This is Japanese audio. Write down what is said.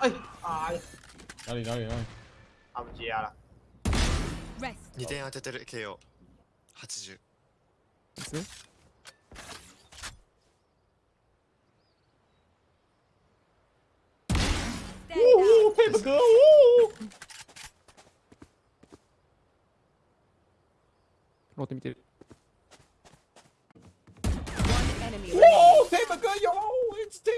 哎啊！哪里哪里哪里？啊不接。2点当ててる KO80 おおおペーパー down. ロー。テ見てる。おおペープ哥よー，，it's t